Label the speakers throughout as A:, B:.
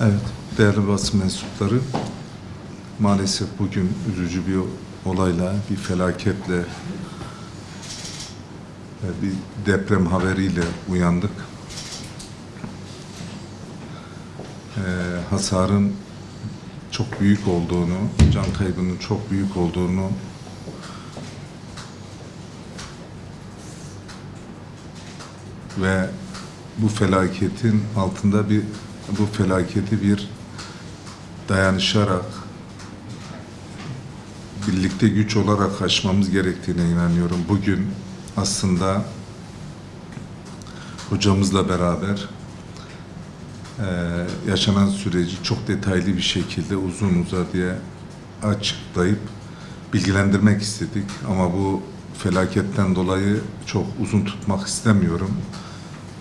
A: Evet, değerli basın mensupları, maalesef bugün üzücü bir olayla, bir felaketle, e, bir deprem haberiyle uyandık. Ee, hasarın çok büyük olduğunu, can kaybının çok büyük olduğunu ve bu felaketin altında bir bu felaketi bir dayanışarak birlikte güç olarak aşmamız gerektiğine inanıyorum. Bugün aslında hocamızla beraber eee, yaşanan süreci çok detaylı bir şekilde uzun uzadıya açıklayıp bilgilendirmek istedik. Ama bu felaketten dolayı çok uzun tutmak istemiyorum.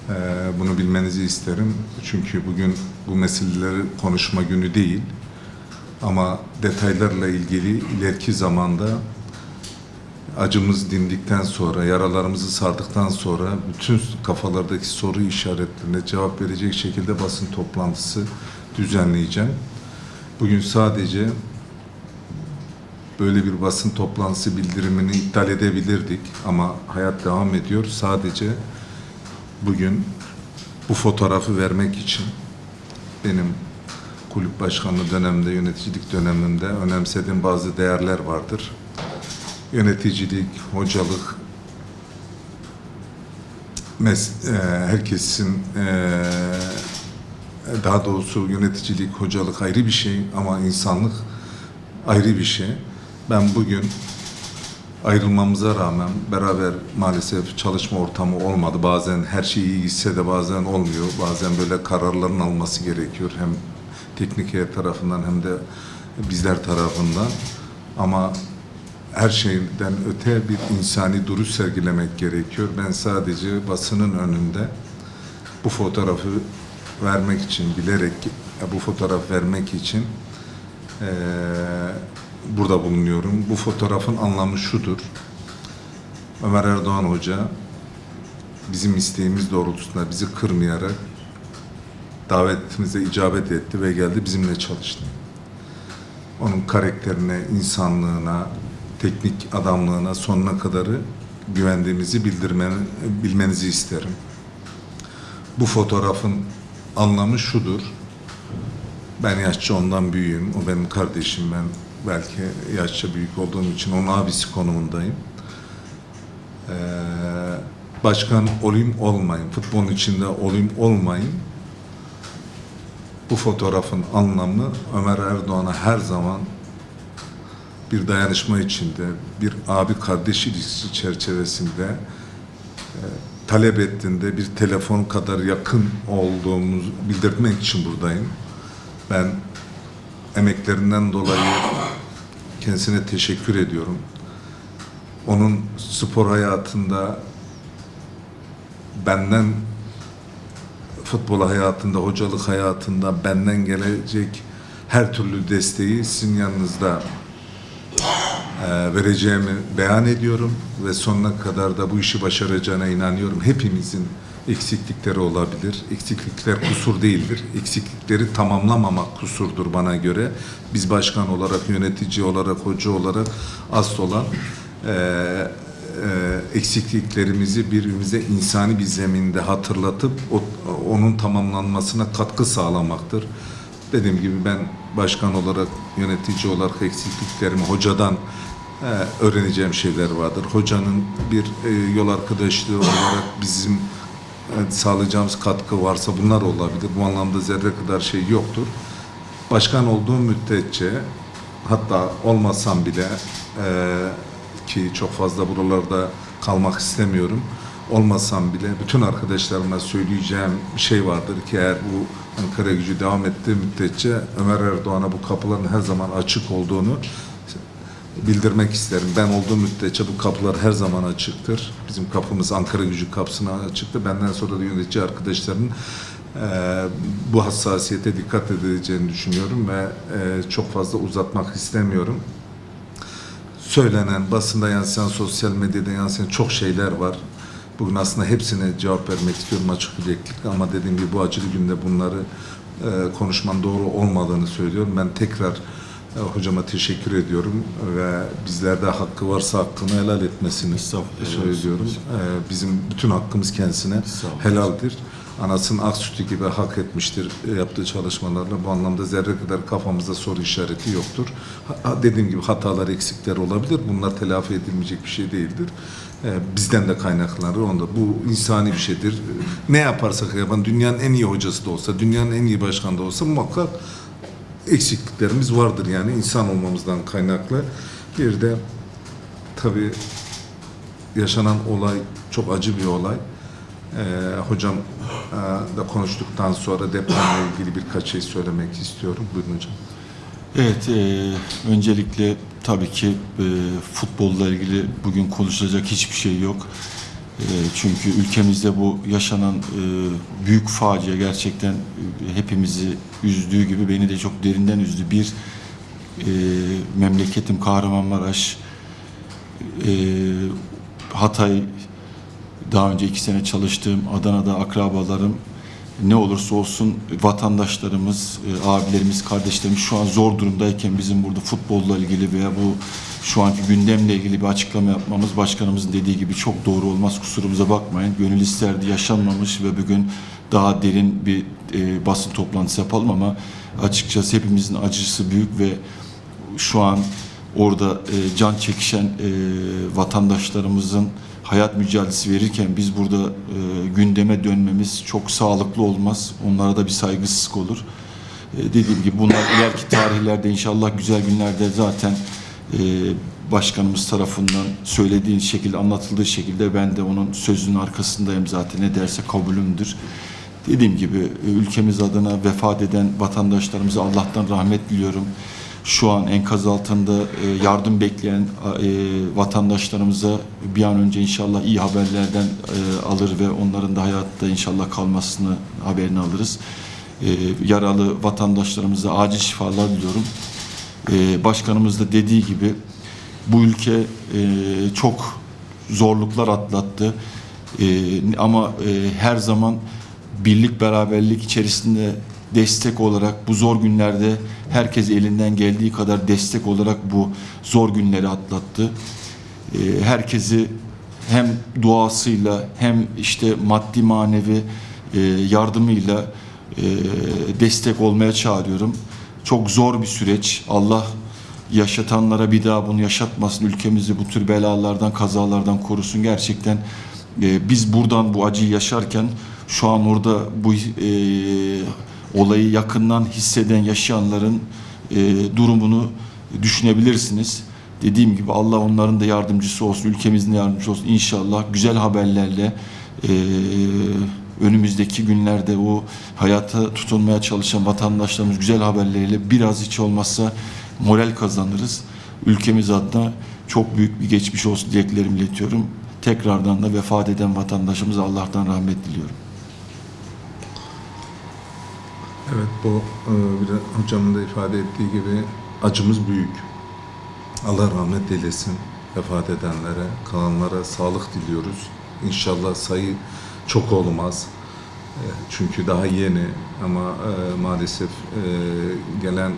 A: Eee, bunu bilmenizi isterim. Çünkü bugün bu meseleleri konuşma günü değil. Ama detaylarla ilgili ileriki zamanda acımız dindikten sonra, yaralarımızı sardıktan sonra bütün kafalardaki soru işaretlerine cevap verecek şekilde basın toplantısı düzenleyeceğim. Bugün sadece böyle bir basın toplantısı bildirimini iptal edebilirdik ama hayat devam ediyor. Sadece bugün bu fotoğrafı vermek için benim kulüp başkanlığı döneminde, yöneticilik döneminde önemsediğim bazı değerler vardır. Yöneticilik, hocalık, mes e, herkesin e, daha doğrusu yöneticilik, hocalık ayrı bir şey ama insanlık ayrı bir şey. Ben bugün ayrılmamıza rağmen beraber maalesef çalışma ortamı olmadı. Bazen her şey iyi gitse de bazen olmuyor. Bazen böyle kararların alması gerekiyor. Hem teknik heyet tarafından hem de bizler tarafından. Ama her şeyden öte bir insani duruş sergilemek gerekiyor. Ben sadece basının önünde bu fotoğrafı vermek için, bilerek bu fotoğraf vermek için eee, burada bulunuyorum. Bu fotoğrafın anlamı şudur. Ömer Erdoğan Hoca bizim isteğimiz doğrultusunda bizi kırmayarak davetimize icabet etti ve geldi bizimle çalıştı. Onun karakterine, insanlığına, teknik adamlığına sonuna kadarı güvendiğimizi bildirmeni, bilmenizi isterim. Bu fotoğrafın anlamı şudur. Ben yaşça ondan büyüğüm. O benim kardeşim. Ben belki yaşça büyük olduğum için onun abisi konumundayım. Ee, başkan olayım olmayın. Futbolun içinde olayım olmayın. Bu fotoğrafın anlamı Ömer Erdoğan'a her zaman bir dayanışma içinde, bir abi kardeş ilişkisi çerçevesinde e, talep ettiğinde bir telefon kadar yakın olduğumuzu bildirmek için buradayım. Ben emeklerinden dolayı kendisine teşekkür ediyorum. Onun spor hayatında benden futbol hayatında, hocalık hayatında benden gelecek her türlü desteği sizin yanınızda e, vereceğimi beyan ediyorum ve sonuna kadar da bu işi başaracağına inanıyorum. Hepimizin eksiklikleri olabilir. Eksiklikler kusur değildir. Eksiklikleri tamamlamamak kusurdur bana göre. Biz başkan olarak, yönetici olarak, hoca olarak asıl olan e, e, eksikliklerimizi birbirimize insani bir zeminde hatırlatıp o, onun tamamlanmasına katkı sağlamaktır. Dediğim gibi ben başkan olarak, yönetici olarak eksikliklerimi hocadan e, öğreneceğim şeyler vardır. Hocanın bir e, yol arkadaşlığı olarak bizim sağlayacağımız katkı varsa bunlar olabilir. Bu anlamda zerre kadar şey yoktur. Başkan olduğum müddetçe hatta olmasam bile e, ki çok fazla buralarda kalmak istemiyorum. Olmasam bile bütün arkadaşlarıma söyleyeceğim şey vardır ki eğer bu Ankara gücü devam ettiği müddetçe Ömer Erdoğan'a bu kapıların her zaman açık olduğunu bildirmek isterim. Ben olduğum müddetçe bu kapılar her zaman açıktır. Bizim kapımız Ankara gücü kapısına açıktı. Benden sonra da yönetici arkadaşların e, bu hassasiyete dikkat edileceğini düşünüyorum ve e, çok fazla uzatmak istemiyorum söylenen, basında yansıyan, sosyal medyada yansıyan çok şeyler var. Bugün aslında hepsine cevap vermek istiyorum açık yüreklilikle ama dediğim gibi bu acılı günde bunları e, konuşman doğru olmadığını söylüyorum. Ben tekrar hocama teşekkür ediyorum ve bizlerde hakkı varsa hakkını helal etmesini söylüyorum.
B: olsun.
A: E, bizim bütün hakkımız kendisine helaldir. Anasının ak sütü gibi hak etmiştir e, yaptığı çalışmalarla. Bu anlamda zerre kadar kafamızda soru işareti yoktur. Ha- dediğim gibi hatalar, eksikler olabilir. Bunlar telafi edilmeyecek bir şey değildir. E, bizden de kaynaklanır. Onda bu insani bir şeydir. Ne yaparsak yapalım, dünyanın en iyi hocası da olsa, dünyanın en iyi başkanı da olsa muhakkak eksikliklerimiz vardır yani insan olmamızdan kaynaklı. Bir de tabii yaşanan olay çok acı bir olay. Ee, hocam e, da konuştuktan sonra depremle ilgili birkaç şey söylemek istiyorum. Buyurun hocam.
B: Evet, e, öncelikle tabii ki e, futbolla ilgili bugün konuşulacak hiçbir şey yok. E, çünkü ülkemizde bu yaşanan e, büyük facia gerçekten e, hepimizi üzdüğü gibi beni de çok derinden üzdü. Bir e, memleketim Kahramanmaraş, Hatay, daha önce iki sene çalıştığım Adana'da akrabalarım ne olursa olsun vatandaşlarımız, e, abilerimiz, kardeşlerimiz şu an zor durumdayken bizim burada futbolla ilgili veya bu şu anki gündemle ilgili bir açıklama yapmamız başkanımızın dediği gibi çok doğru olmaz kusurumuza bakmayın. Gönül isterdi yaşanmamış ve bugün daha derin bir e, basın toplantısı yapalım ama açıkçası hepimizin acısı büyük ve şu an orada e, can çekişen e, vatandaşlarımızın hayat mücadelesi verirken biz burada e, gündeme dönmemiz çok sağlıklı olmaz. Onlara da bir saygısızlık olur. E, dediğim gibi bunlar ileriki tarihlerde inşallah güzel günlerde zaten e, başkanımız tarafından söylediği şekilde anlatıldığı şekilde ben de onun sözünün arkasındayım zaten ne derse kabulümdür. Dediğim gibi e, ülkemiz adına vefat eden vatandaşlarımıza Allah'tan rahmet diliyorum. Şu an enkaz altında e, yardım bekleyen e, vatandaşlarımıza bir an önce inşallah iyi haberlerden e, alır ve onların da hayatta inşallah kalmasını haberini alırız. E, Yaralı vatandaşlarımıza acil şifalar diliyorum. E, Başkanımız da dediği gibi bu ülke e, çok zorluklar atlattı. E, ama e, her zaman birlik beraberlik içerisinde destek olarak bu zor günlerde herkes elinden geldiği kadar destek olarak bu zor günleri atlattı. E, herkesi hem duasıyla hem işte maddi manevi e, yardımıyla e, destek olmaya çağırıyorum. Çok zor bir süreç. Allah yaşatanlara bir daha bunu yaşatmasın. Ülkemizi bu tür belalardan, kazalardan korusun. Gerçekten e, biz buradan bu acıyı yaşarken şu an orada bu e, olayı yakından hisseden yaşayanların e, durumunu düşünebilirsiniz. Dediğim gibi Allah onların da yardımcısı olsun, ülkemizin de yardımcısı olsun. İnşallah güzel haberlerle e, önümüzdeki günlerde o hayata tutunmaya çalışan vatandaşlarımız güzel haberleriyle biraz hiç olmazsa moral kazanırız. Ülkemiz adına çok büyük bir geçmiş olsun dileklerimi iletiyorum. Tekrardan da vefat eden vatandaşımıza Allah'tan rahmet diliyorum.
A: Evet bu e, hocamın da ifade ettiği gibi acımız büyük. Allah rahmet eylesin vefat edenlere, kalanlara sağlık diliyoruz. İnşallah sayı çok olmaz. E, Çünkü daha yeni ama e, maalesef gelen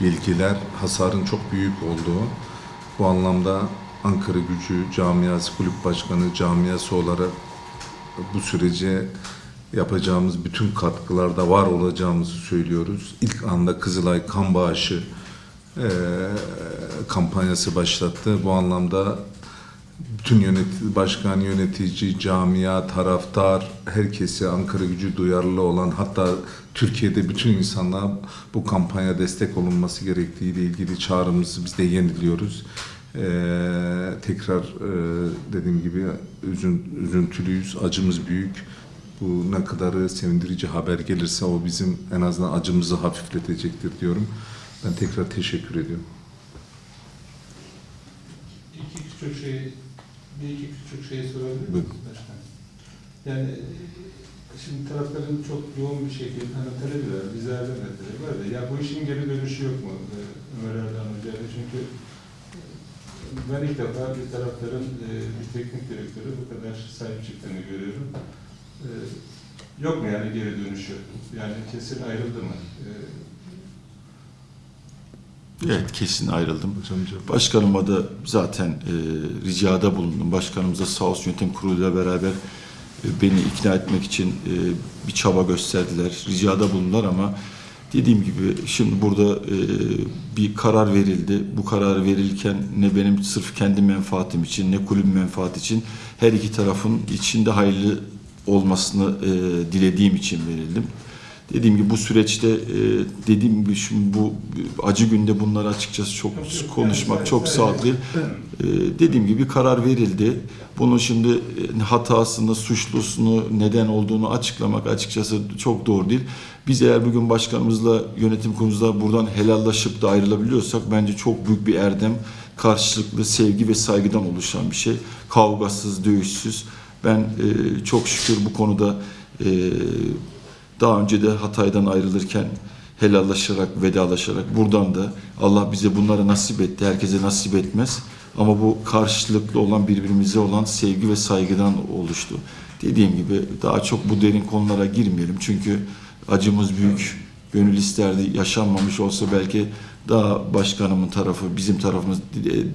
A: bilgiler hasarın çok büyük olduğu. Bu anlamda Ankara Gücü Camiası Kulüp Başkanı camiası olarak bu sürece yapacağımız bütün katkılarda var olacağımızı söylüyoruz. İlk anda Kızılay kan bağışı eee, kampanyası başlattı. Bu anlamda bütün yönet başkan, yönetici, camia, taraftar, herkese Ankara gücü duyarlı olan hatta Türkiye'de bütün insanlar bu kampanya destek olunması gerektiği ile ilgili çağrımızı biz de yeniliyoruz. Ee, tekrar e, dediğim gibi üzün, üzüntülüyüz, acımız büyük. Bu ne kadarı sevindirici haber gelirse o bizim en azından acımızı hafifletecektir diyorum. Ben tekrar teşekkür ediyorum.
C: İki küçük şey, bir iki küçük şey sorabilir miyim? Başkanım? Yani e, şimdi tarafların çok yoğun bir şekilde hani talebiler, bizlerden de talep var da ya bu işin geri dönüşü yok mu e, Ömer Erdoğan Hoca'yla? Çünkü e, ben ilk defa bir tarafların bir teknik direktörü bu kadar sahip çıktığını görüyorum. E, yok mu yani geri dönüşü? Yani kesin ayrıldı mı? Ee,
B: Evet kesin ayrıldım. Başkanıma da zaten e, ricada bulundum. Başkanımız da sağ olsun yönetim kuruluyla beraber e, beni ikna etmek için e, bir çaba gösterdiler. Ricada bulundular ama dediğim gibi şimdi burada e, bir karar verildi. Bu karar verilirken ne benim sırf kendi menfaatim için ne kulübün menfaati için her iki tarafın içinde hayırlı olmasını e, dilediğim için verildim. Dediğim gibi bu süreçte e, dediğim gibi şimdi bu acı günde bunları açıkçası çok konuşmak çok sağlıklı. değil. E, dediğim gibi karar verildi. Bunun şimdi e, hatasını, suçlusunu, neden olduğunu açıklamak açıkçası çok doğru değil. Biz eğer bugün başkanımızla, yönetim kurulumuzla buradan helallaşıp da ayrılabiliyorsak bence çok büyük bir erdem. Karşılıklı sevgi ve saygıdan oluşan bir şey. Kavgasız, dövüşsüz. Ben e, çok şükür bu konuda e, daha önce de Hatay'dan ayrılırken helallaşarak, vedalaşarak buradan da Allah bize bunları nasip etti. Herkese nasip etmez. Ama bu karşılıklı olan birbirimize olan sevgi ve saygıdan oluştu. Dediğim gibi daha çok bu derin konulara girmeyelim. Çünkü acımız büyük. Gönül isterdi yaşanmamış olsa belki daha başkanımın tarafı, bizim tarafımız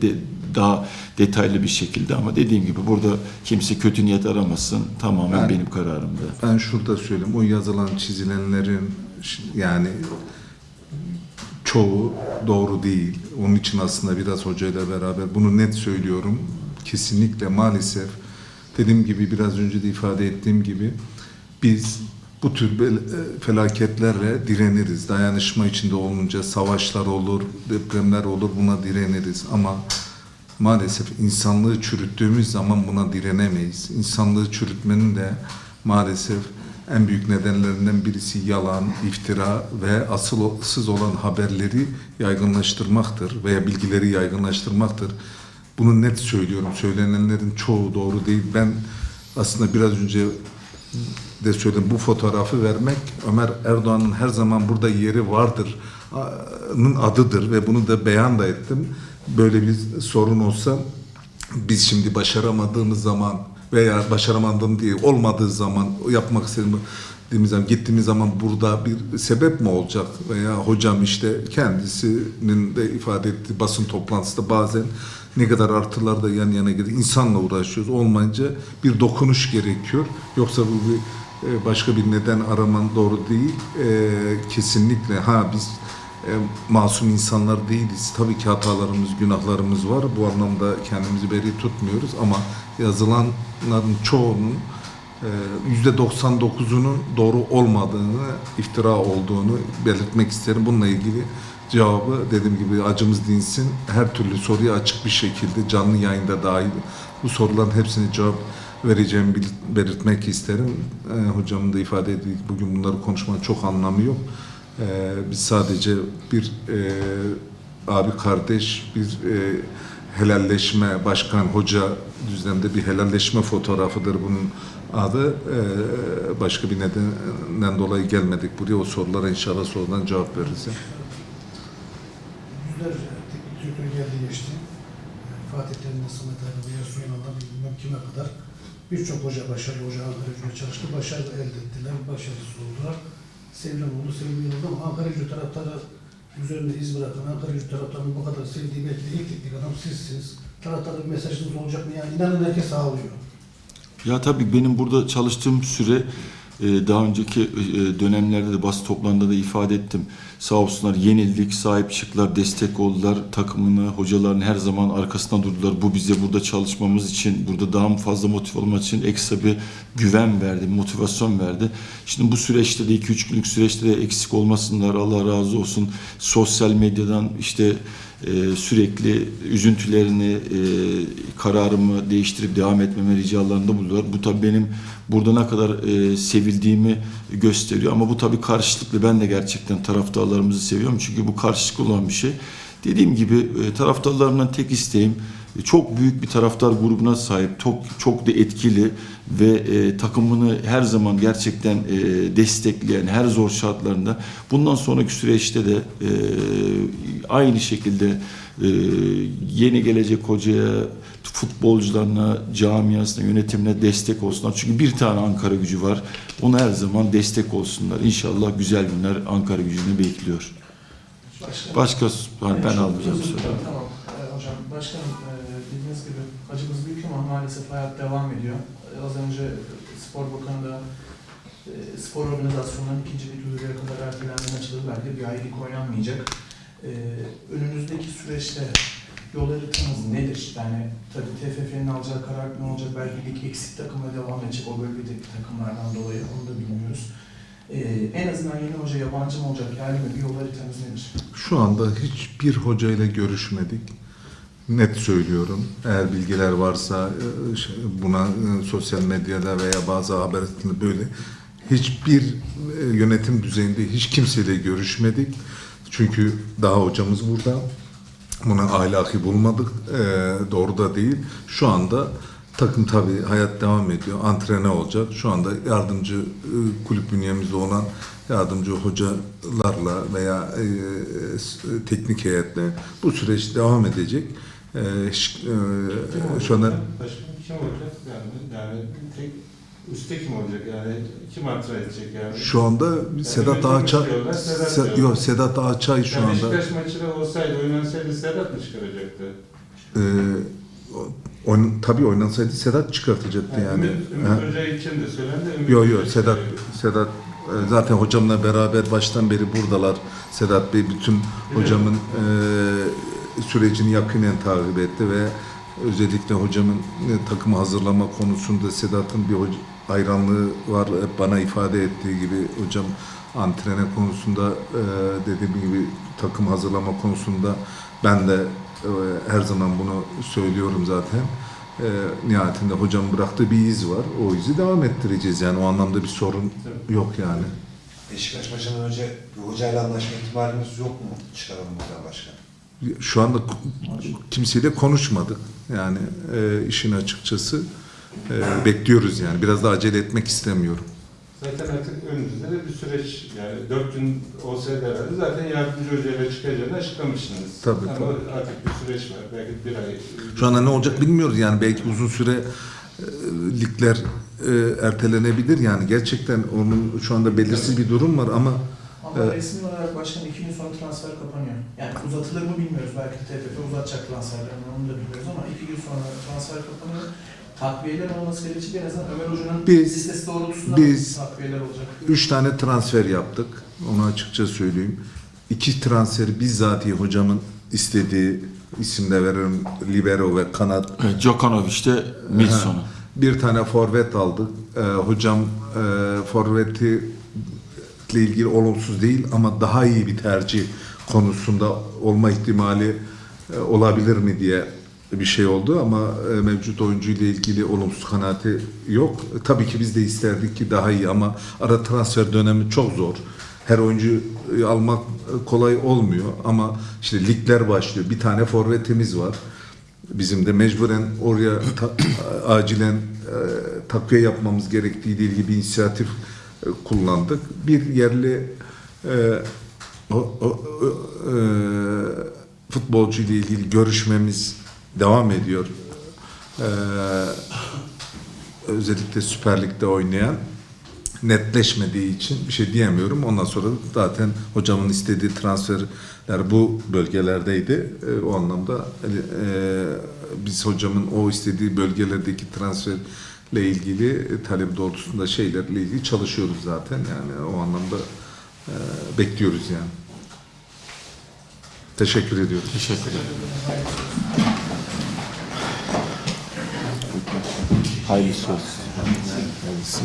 B: de- daha detaylı bir şekilde ama dediğim gibi burada kimse kötü niyet aramasın. Tamamen
A: Ben-
B: benim kararımda.
A: Ben şurada söyleyeyim. O yazılan, çizilenlerin yani çoğu doğru değil. Onun için aslında biraz hocayla beraber bunu net söylüyorum. Kesinlikle maalesef dediğim gibi biraz önce de ifade ettiğim gibi biz bu tür e, felaketlerle direniriz. Dayanışma içinde olunca savaşlar olur, depremler olur buna direniriz ama maalesef insanlığı çürüttüğümüz zaman buna direnemeyiz. İnsanlığı çürütmenin de maalesef en büyük nedenlerinden birisi yalan, iftira ve asılsız olan haberleri yaygınlaştırmaktır veya bilgileri yaygınlaştırmaktır. Bunu net söylüyorum. Söylenenlerin çoğu doğru değil. Ben aslında biraz önce de söyledim bu fotoğrafı vermek Ömer Erdoğan'ın her zaman burada yeri vardır adıdır ve bunu da beyan da ettim. Böyle bir sorun olsa biz şimdi başaramadığımız zaman veya başaramadığım diye olmadığı zaman yapmak istediğimiz zaman gittiğimiz zaman burada bir sebep mi olacak veya hocam işte kendisinin de ifade ettiği basın toplantısında bazen ne kadar artılar da yan yana geliyor. İnsanla uğraşıyoruz. Olmayınca bir dokunuş gerekiyor. Yoksa bu bir e, başka bir neden araman doğru değil. E, kesinlikle ha biz e, masum insanlar değiliz. Tabii ki hatalarımız, günahlarımız var. Bu anlamda kendimizi beri tutmuyoruz ama yazılanların çoğunun e, yüzde 99'unun doğru olmadığını, iftira olduğunu belirtmek isterim. Bununla ilgili cevabı dediğim gibi acımız dinsin. Her türlü soruya açık bir şekilde canlı yayında dahil bu soruların hepsine cevap vereceğimi belirtmek isterim. E, hocamın da ifade ettiği bugün bunları konuşmanın çok anlamı yok. E, biz sadece bir e, abi kardeş, bir e, helalleşme, başkan, hoca düzlemde bir helalleşme fotoğrafıdır bunun adı. E, başka bir nedenden dolayı gelmedik buraya. O sorulara inşallah sorudan cevap veririz.
D: Yüzlerce direktör geldi geçti. Fatih Terim'den Samet Yasun Yanal'dan bilmem kime kadar birçok hoca başarılı hoca Gücü'ne çalıştı. Başarı elde ettiler. Başarısız oldular. Sevilen sevilmeyen oldu ama Ankara Gücü taraftarı üzerinde iz bırakan Ankara Gücü taraftarının bu kadar sevdiği belki de ilk teknik adam sizsiniz. Taraftarda bir mesajınız olacak mı? Yani inanın herkes ağlıyor.
B: Ya tabii benim burada çalıştığım süre daha önceki e, dönemlerde de basın toplantıda da ifade ettim. Sağ olsunlar yenildik, sahip çıktılar, destek oldular. Takımını, hocaların her zaman arkasında durdular. Bu bize burada çalışmamız için, burada daha fazla motive olmak için ekstra bir güven verdi, motivasyon verdi. Şimdi bu süreçte de 2-3 günlük süreçte de eksik olmasınlar. Allah razı olsun. Sosyal medyadan işte e, sürekli üzüntülerini, e, kararımı değiştirip devam etmeme ricalarında buldular. Bu tabii benim burada ne kadar e, sevildiğimi gösteriyor. Ama bu tabii karşılıklı. Ben de gerçekten taraftarlarımızı seviyorum. Çünkü bu karşılıklı olan bir şey. Dediğim gibi e, taraftarlarımdan tek isteğim çok büyük bir taraftar grubuna sahip, çok çok da etkili ve e, takımını her zaman gerçekten e, destekleyen her zor şartlarında bundan sonraki süreçte de e, aynı şekilde e, yeni gelecek hocaya, futbolcularına, camiasına, yönetimine destek olsunlar. Çünkü bir tane Ankara gücü var. Ona her zaman destek olsunlar. İnşallah güzel günler Ankara gücünü bekliyor.
E: Başkanım,
B: Başka ben
E: çok
B: almayacağım.
E: Tamam Ee, hocam. Başkanım e, bildiğiniz gibi acımız büyük ama maalesef hayat devam ediyor. Az önce Spor Bakanı da e, spor organizasyonlarının ikinci lig yürürlüğe kadar ertelendiğini açıkladı. Belki bir ay lig oynanmayacak. Ee, önümüzdeki süreçte yol haritanız nedir? Yani tabii TFF'nin alacağı karar ne olacak? Belki lig eksik takımla devam edecek o bölgedeki takımlardan dolayı onu da bilmiyoruz. Ee, en azından yeni hoca yabancı mı olacak, mi? Bir yol haritanız nedir?
A: Şu anda hiçbir hocayla görüşmedik. Net söylüyorum. Eğer bilgiler varsa e, buna e, sosyal medyada veya bazı haber böyle hiçbir e, yönetim düzeyinde hiç kimseyle görüşmedik. Çünkü daha hocamız burada. Buna ahlaki bulmadık. Doğru da değil. Şu anda takım tabii hayat devam ediyor. Antrene olacak. Şu anda yardımcı kulüp bünyemizde olan yardımcı hocalarla veya teknik heyetle bu süreç devam edecek. E, e, şu anda
C: Başkan kim olacak? Yani, yani tek üstte kim olacak? Yani kim antren edecek yani?
A: şu anda Sedat
C: yönetim
A: Ağaçay
C: Sedat
A: Se- yok Sedat Ağaçay şu
C: yani
A: anda
C: Beşiktaş maçı olsaydı, oynansaydı Sedat mı çıkaracaktı?
A: e, oyn, tabii oynansaydı Sedat çıkartacaktı yani.
C: Ümit, Ümit
A: Ha.
C: Hoca için de söylendi. Ümit
A: Yok yok Sedat. Sedat e, zaten hocamla beraber baştan beri buradalar. Sedat Bey bütün hocamın e, sürecini yakinen takip etti ve özellikle hocamın e, takımı hazırlama konusunda Sedat'ın bir hayranlığı var. Hep bana ifade ettiği gibi hocam antrene konusunda e, dediğim gibi takım hazırlama konusunda ben de e, her zaman bunu söylüyorum zaten. E, nihayetinde hocam bıraktığı bir iz var. O izi devam ettireceğiz yani o anlamda bir sorun yok yani.
F: Beşiktaş maçından önce bir hocayla anlaşma ihtimalimiz yok mu? Çıkaralım buradan başkan.
A: Şu anda kimseyle konuşmadık yani e, işin açıkçası E, bekliyoruz yani biraz da acele etmek istemiyorum.
C: Zaten artık önümüzde de bir süreç yani dört gün olsaydı herhalde zaten yardımcı hocayla çıkacağını açıklamışsınız.
A: Tabii,
C: Ama
A: tabii.
C: artık bir süreç var. Belki bir ay.
A: Şu anda ne olacak bilmiyoruz yani belki uzun süre e, ligler e, ertelenebilir yani gerçekten onun şu anda belirsiz bir durum var ama
E: Ama
A: Evet.
E: resmi olarak başkan iki gün sonra transfer kapanıyor. Yani uzatılır mı bilmiyoruz. Belki TFF uzatacak transferlerini onu da bilmiyoruz ama iki gün sonra transfer kapanıyor. Takviyeler olması gerekecek. En azından Ömer Hoca'nın
A: Biz-
E: listesi doğrultusunda
A: biz-
E: takviyeler olacak.
A: Üç tane transfer yaptık. Onu açıkça söyleyeyim. İki transferi bizzat hocamın istediği isimde veririm. Libero ve kanat.
B: Evet, Djokanovic de Milson'u.
A: Bir tane forvet aldık. Ee, hocam e, forveti ile ilgili olumsuz değil ama daha iyi bir tercih konusunda olma ihtimali e, olabilir mi diye bir şey oldu ama e, mevcut oyuncu ile ilgili olumsuz kanaati yok. E, Tabii ki biz de isterdik ki daha iyi ama ara transfer dönemi çok zor. Her oyuncu almak kolay olmuyor ama işte ligler başlıyor. Bir tane forvetimiz var. Bizim de mecburen oraya ta- acilen e, takviye yapmamız gerektiği ile ilgili bir inisiyatif e, kullandık. Bir yerli e, o, o- o- e, futbolcu ile ilgili görüşmemiz devam ediyor. E, özellikle Süper Lig'de oynayan netleşmediği için bir şey diyemiyorum. Ondan sonra zaten hocamın istediği transferler bu bölgelerdeydi. E, o anlamda e, biz hocamın o istediği bölgelerdeki transferle ilgili e, talep doğrultusunda şeylerle ilgili çalışıyoruz zaten. Yani o anlamda bekliyoruz yani. Teşekkür ediyoruz.
B: Teşekkür ederim. Hayırlısı olsun. Hayırlısı.